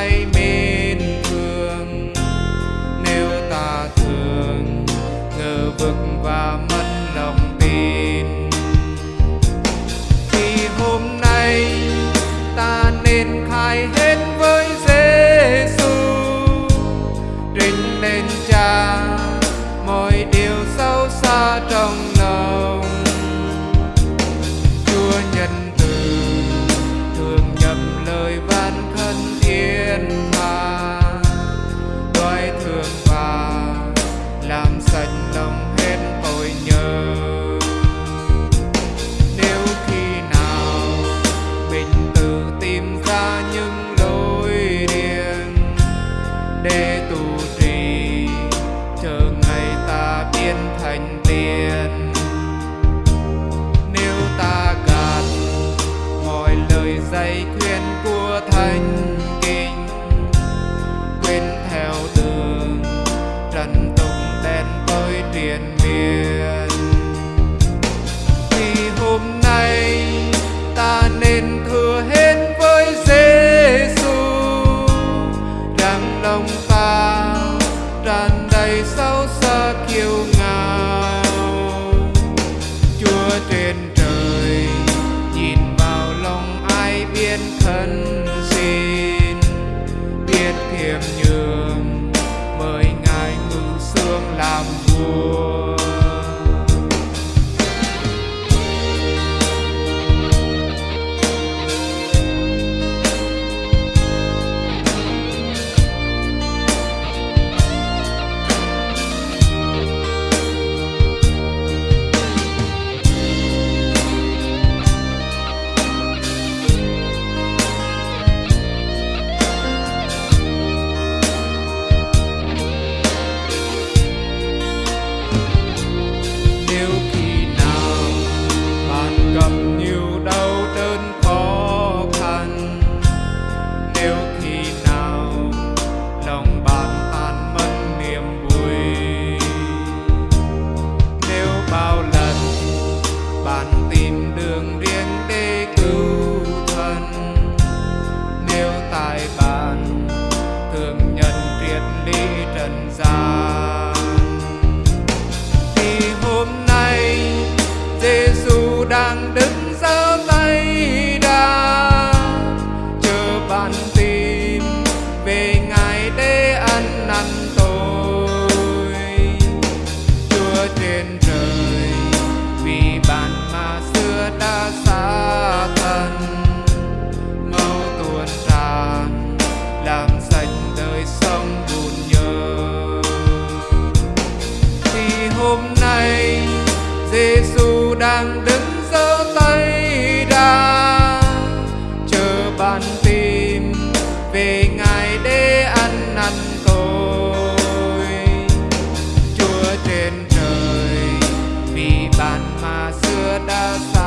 vai yên tràn đầy sâu xa kiêu ngạo. Chúa trên trời, nhìn vào lòng ai biết thân. để ăn năn tôi. Chúa trên trời, vì bạn mà xưa đã xa thân. Mau tuôn tràn làm sạch đời sống buồn nhớ thì hôm nay Giêsu đang đứng này để ăn năn tôi. Chúa trên trời vì bạn mà xưa đã xa